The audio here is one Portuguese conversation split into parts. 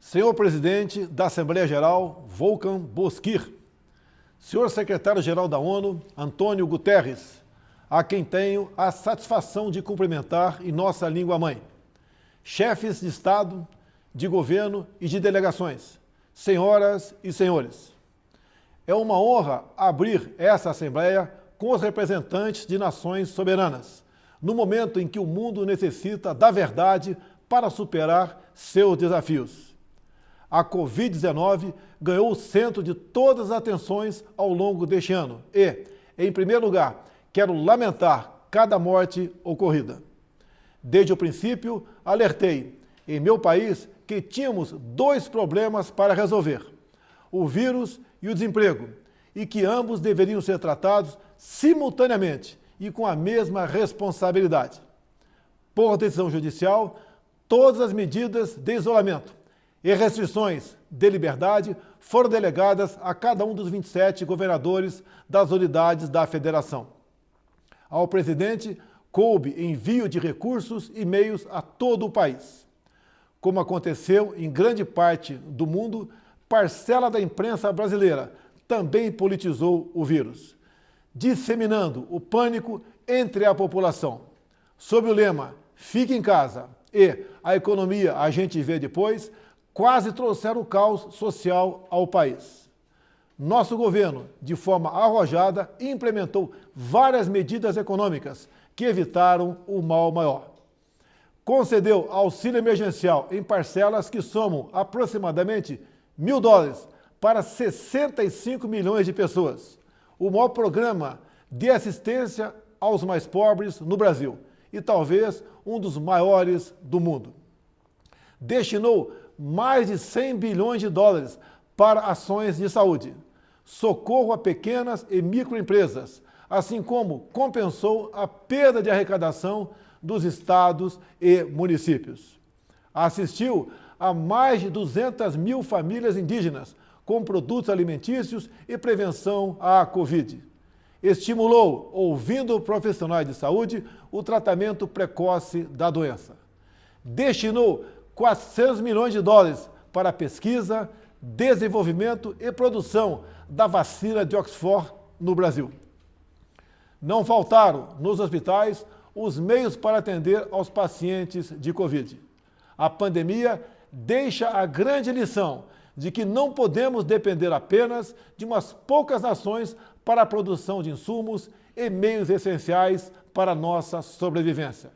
Senhor Presidente da Assembleia Geral, Volkan Bozkir. Senhor Secretário-Geral da ONU, Antônio Guterres, a quem tenho a satisfação de cumprimentar em nossa língua-mãe. Chefes de Estado, de Governo e de delegações, senhoras e senhores. É uma honra abrir essa Assembleia com os representantes de nações soberanas, no momento em que o mundo necessita da verdade para superar seus desafios. A Covid-19 ganhou o centro de todas as atenções ao longo deste ano e, em primeiro lugar, quero lamentar cada morte ocorrida. Desde o princípio, alertei, em meu país, que tínhamos dois problemas para resolver, o vírus e o desemprego, e que ambos deveriam ser tratados simultaneamente e com a mesma responsabilidade. Por decisão judicial, todas as medidas de isolamento e restrições de liberdade foram delegadas a cada um dos 27 governadores das unidades da federação. Ao presidente, coube envio de recursos e meios a todo o país. Como aconteceu em grande parte do mundo, parcela da imprensa brasileira também politizou o vírus, disseminando o pânico entre a população. Sob o lema Fique em casa e a economia a gente vê depois, quase trouxeram o caos social ao país. Nosso governo, de forma arrojada, implementou várias medidas econômicas que evitaram o mal maior. Concedeu auxílio emergencial em parcelas que somam aproximadamente mil dólares para 65 milhões de pessoas. O maior programa de assistência aos mais pobres no Brasil e talvez um dos maiores do mundo. Destinou mais de 100 bilhões de dólares para ações de saúde, socorro a pequenas e microempresas, assim como compensou a perda de arrecadação dos estados e municípios. Assistiu a mais de 200 mil famílias indígenas com produtos alimentícios e prevenção à Covid. Estimulou, ouvindo profissionais de saúde, o tratamento precoce da doença. Destinou 400 milhões de dólares para pesquisa, desenvolvimento e produção da vacina de Oxford no Brasil. Não faltaram nos hospitais os meios para atender aos pacientes de Covid. A pandemia deixa a grande lição de que não podemos depender apenas de umas poucas nações para a produção de insumos e meios essenciais para a nossa sobrevivência.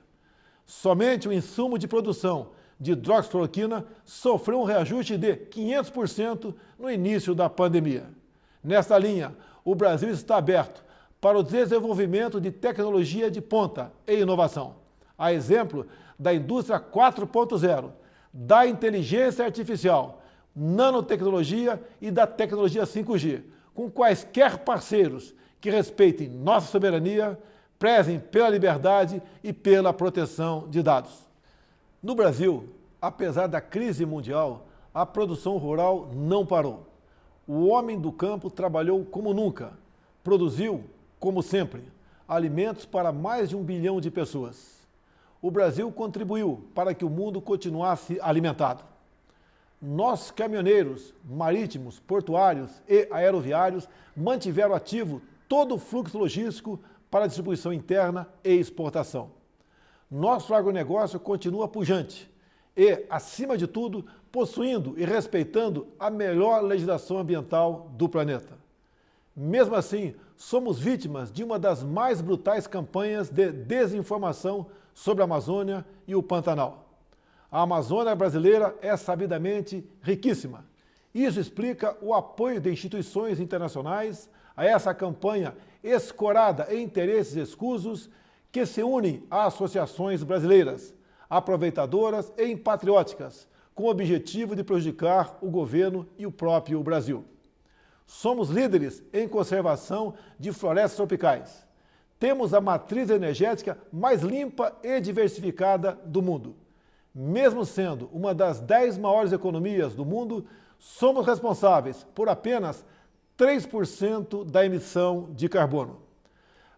Somente o insumo de produção de hidroxicloroquina sofreu um reajuste de 500% no início da pandemia. Nesta linha, o Brasil está aberto para o desenvolvimento de tecnologia de ponta e inovação. A exemplo da indústria 4.0, da inteligência artificial, nanotecnologia e da tecnologia 5G, com quaisquer parceiros que respeitem nossa soberania, prezem pela liberdade e pela proteção de dados. No Brasil, apesar da crise mundial, a produção rural não parou. O homem do campo trabalhou como nunca, produziu, como sempre, alimentos para mais de um bilhão de pessoas. O Brasil contribuiu para que o mundo continuasse alimentado. Nós, caminhoneiros, marítimos, portuários e aeroviários, mantiveram ativo todo o fluxo logístico para distribuição interna e exportação nosso agronegócio continua pujante e, acima de tudo, possuindo e respeitando a melhor legislação ambiental do planeta. Mesmo assim, somos vítimas de uma das mais brutais campanhas de desinformação sobre a Amazônia e o Pantanal. A Amazônia brasileira é sabidamente riquíssima. Isso explica o apoio de instituições internacionais a essa campanha escorada em interesses escusos que se unem a associações brasileiras, aproveitadoras e patrióticas, com o objetivo de prejudicar o governo e o próprio Brasil. Somos líderes em conservação de florestas tropicais. Temos a matriz energética mais limpa e diversificada do mundo. Mesmo sendo uma das dez maiores economias do mundo, somos responsáveis por apenas 3% da emissão de carbono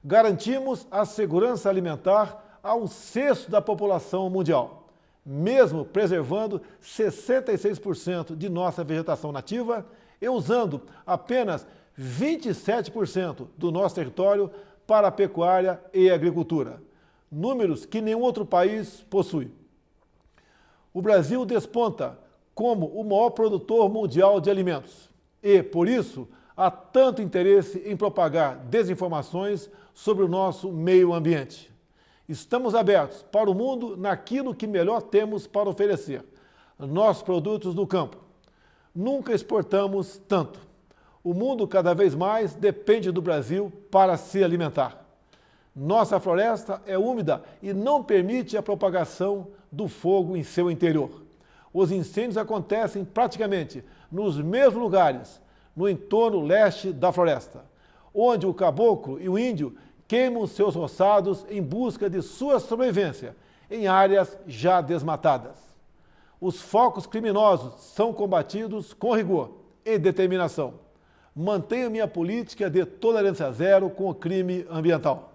garantimos a segurança alimentar a um sexto da população mundial. mesmo preservando 66% de nossa vegetação nativa e usando apenas 27% do nosso território para a pecuária e agricultura, números que nenhum outro país possui. O Brasil desponta como o maior produtor mundial de alimentos e, por isso, há tanto interesse em propagar desinformações sobre o nosso meio ambiente. Estamos abertos para o mundo naquilo que melhor temos para oferecer, nossos produtos do campo. Nunca exportamos tanto. O mundo cada vez mais depende do Brasil para se alimentar. Nossa floresta é úmida e não permite a propagação do fogo em seu interior. Os incêndios acontecem praticamente nos mesmos lugares, no entorno leste da floresta, onde o caboclo e o índio queimam seus roçados em busca de sua sobrevivência em áreas já desmatadas. Os focos criminosos são combatidos com rigor e determinação. Mantenho minha política de tolerância zero com o crime ambiental.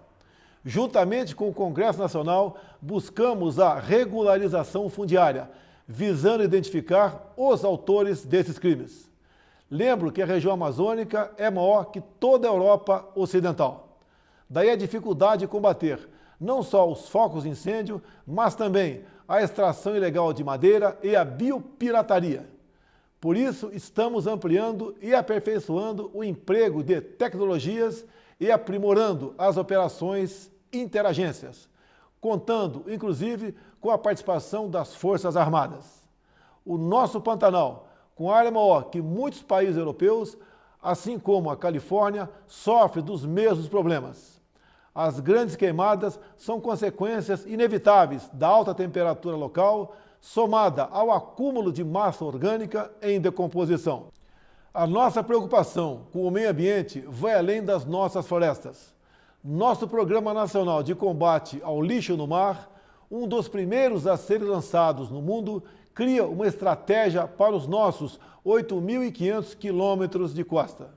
Juntamente com o Congresso Nacional, buscamos a regularização fundiária, visando identificar os autores desses crimes. Lembro que a região amazônica é maior que toda a Europa Ocidental. Daí a dificuldade de combater não só os focos de incêndio, mas também a extração ilegal de madeira e a biopirataria. Por isso, estamos ampliando e aperfeiçoando o emprego de tecnologias e aprimorando as operações interagências, contando, inclusive, com a participação das Forças Armadas. O nosso Pantanal, com maior que muitos países europeus, assim como a Califórnia, sofre dos mesmos problemas. As grandes queimadas são consequências inevitáveis da alta temperatura local, somada ao acúmulo de massa orgânica em decomposição. A nossa preocupação com o meio ambiente vai além das nossas florestas. Nosso Programa Nacional de Combate ao Lixo no Mar, um dos primeiros a serem lançados no mundo, cria uma estratégia para os nossos 8.500 quilômetros de costa.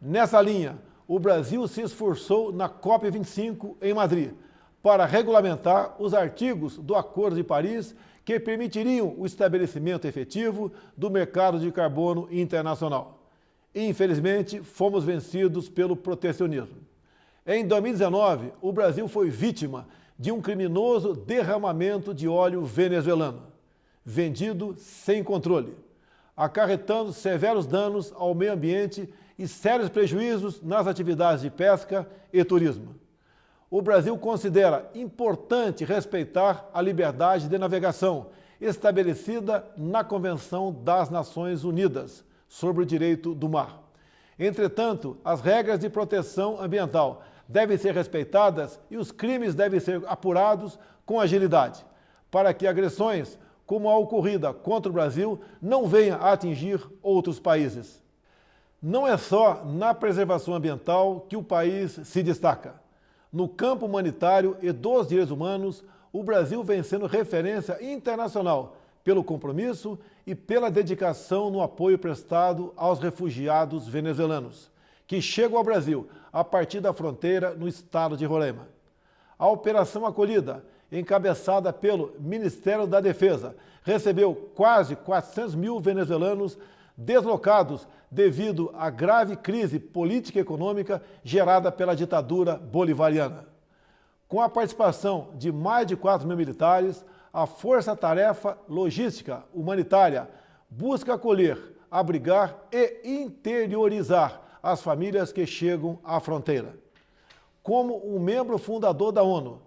Nessa linha, o Brasil se esforçou na COP25 em Madrid para regulamentar os artigos do Acordo de Paris que permitiriam o estabelecimento efetivo do mercado de carbono internacional. Infelizmente, fomos vencidos pelo protecionismo. Em 2019, o Brasil foi vítima de um criminoso derramamento de óleo venezuelano, vendido sem controle, acarretando severos danos ao meio ambiente e sérios prejuízos nas atividades de pesca e turismo. O Brasil considera importante respeitar a liberdade de navegação estabelecida na Convenção das Nações Unidas sobre o Direito do Mar. Entretanto, as regras de proteção ambiental devem ser respeitadas e os crimes devem ser apurados com agilidade, para que agressões como a ocorrida contra o Brasil não venham a atingir outros países. Não é só na preservação ambiental que o país se destaca. No campo humanitário e dos direitos humanos, o Brasil vem sendo referência internacional pelo compromisso e pela dedicação no apoio prestado aos refugiados venezuelanos, que chegam ao Brasil a partir da fronteira no estado de Roraima. A Operação Acolhida, encabeçada pelo Ministério da Defesa, recebeu quase 400 mil venezuelanos deslocados devido à grave crise política e econômica gerada pela ditadura bolivariana. Com a participação de mais de 4 mil militares, a Força Tarefa Logística Humanitária busca acolher, abrigar e interiorizar as famílias que chegam à fronteira. Como um membro fundador da ONU,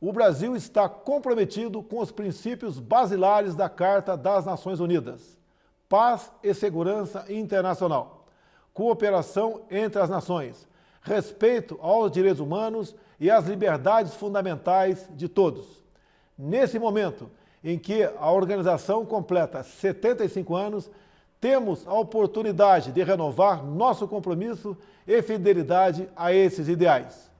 o Brasil está comprometido com os princípios basilares da Carta das Nações Unidas paz e segurança internacional, cooperação entre as nações, respeito aos direitos humanos e às liberdades fundamentais de todos. Nesse momento em que a organização completa 75 anos, temos a oportunidade de renovar nosso compromisso e fidelidade a esses ideais.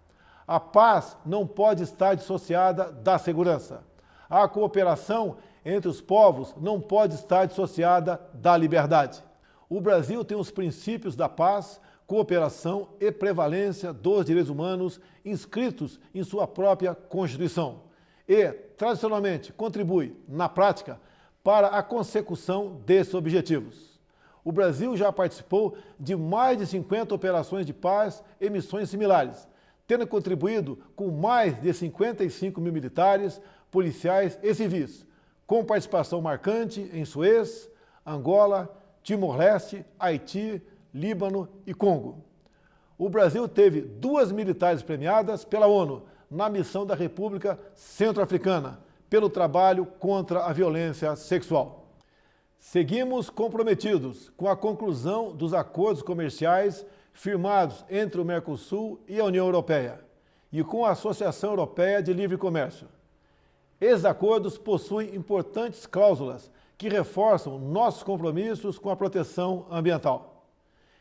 A paz não pode estar dissociada da segurança. A cooperação entre os povos não pode estar dissociada da liberdade. O Brasil tem os princípios da paz, cooperação e prevalência dos direitos humanos inscritos em sua própria Constituição. e, tradicionalmente, contribui, na prática, para a consecução desses objetivos. O Brasil já participou de mais de 50 operações de paz e missões similares, tendo contribuído com mais de 55 mil militares, policiais e civis, com participação marcante em Suez, Angola, Timor-Leste, Haiti, Líbano e Congo. O Brasil teve duas militares premiadas pela ONU na missão da República Centro-Africana pelo trabalho contra a violência sexual. Seguimos comprometidos com a conclusão dos acordos comerciais firmados entre o Mercosul e a União Europeia e com a Associação Europeia de Livre Comércio. Esses acordos possuem importantes cláusulas que reforçam nossos compromissos com a proteção ambiental.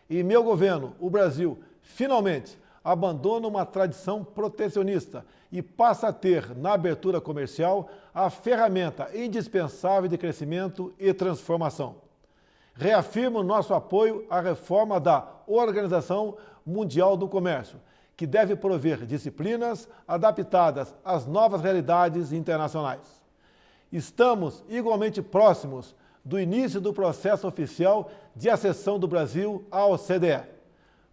E meu governo, o Brasil, finalmente abandona uma tradição protecionista e passa a ter, na abertura comercial, a ferramenta indispensável de crescimento e transformação. Reafirmo nosso apoio à reforma da Organização Mundial do Comércio, que deve prover disciplinas adaptadas às novas realidades internacionais. Estamos igualmente próximos do início do processo oficial de acessão do Brasil à OCDE.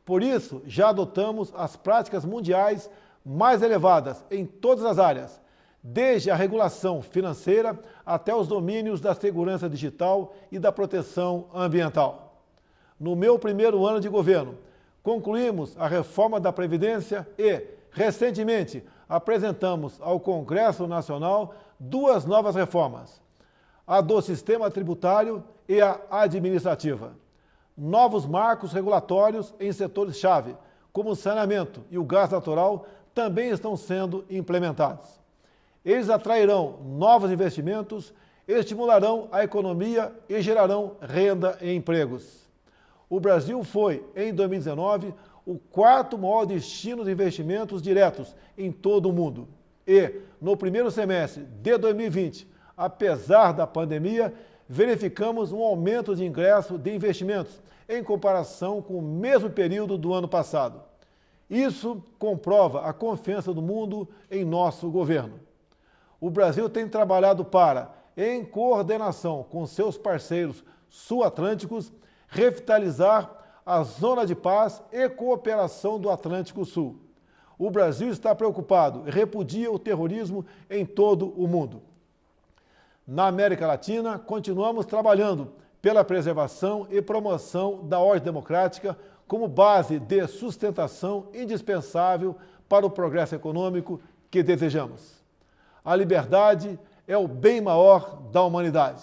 Por isso, já adotamos as práticas mundiais mais elevadas em todas as áreas, desde a regulação financeira até os domínios da segurança digital e da proteção ambiental. No meu primeiro ano de governo, concluímos a reforma da Previdência e, recentemente, apresentamos ao Congresso Nacional duas novas reformas, a do sistema tributário e a administrativa. Novos marcos regulatórios em setores-chave, como o saneamento e o gás natural, também estão sendo implementados. Eles atrairão novos investimentos, estimularão a economia e gerarão renda e empregos. O Brasil foi, em 2019, o quarto maior destino de investimentos diretos em todo o mundo. E, no primeiro semestre de 2020, apesar da pandemia, verificamos um aumento de ingresso de investimentos em comparação com o mesmo período do ano passado. Isso comprova a confiança do mundo em nosso governo. O Brasil tem trabalhado para, em coordenação com seus parceiros sul-atlânticos, revitalizar a zona de paz e cooperação do Atlântico Sul. O Brasil está preocupado e repudia o terrorismo em todo o mundo. Na América Latina, continuamos trabalhando pela preservação e promoção da ordem democrática como base de sustentação indispensável para o progresso econômico que desejamos. A liberdade é o bem maior da humanidade.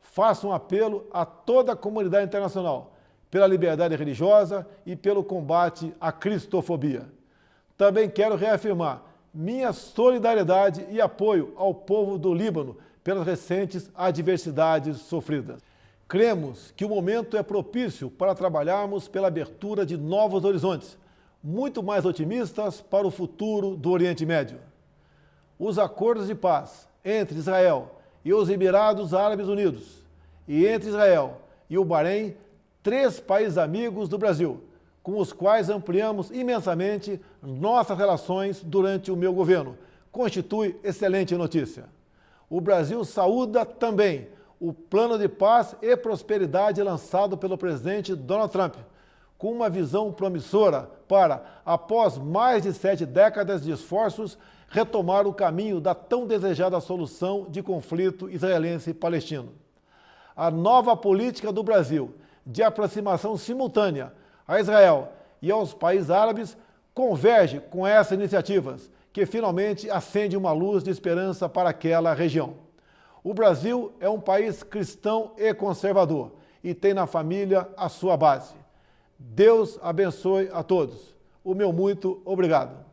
Faço um apelo a toda a comunidade internacional pela liberdade religiosa e pelo combate à cristofobia. Também quero reafirmar minha solidariedade e apoio ao povo do Líbano pelas recentes adversidades sofridas. Cremos que o momento é propício para trabalharmos pela abertura de novos horizontes, muito mais otimistas para o futuro do Oriente Médio. Os acordos de paz entre Israel e os Emirados Árabes Unidos e entre Israel e o Bahrein, três países amigos do Brasil, com os quais ampliamos imensamente nossas relações durante o meu governo, constitui excelente notícia. O Brasil saúda também o plano de paz e prosperidade lançado pelo presidente Donald Trump, com uma visão promissora para, após mais de sete décadas de esforços, retomar o caminho da tão desejada solução de conflito israelense-palestino. A nova política do Brasil de aproximação simultânea a Israel e aos países árabes converge com essas iniciativas, que finalmente acende uma luz de esperança para aquela região. O Brasil é um país cristão e conservador e tem na família a sua base. Deus abençoe a todos. O meu muito obrigado.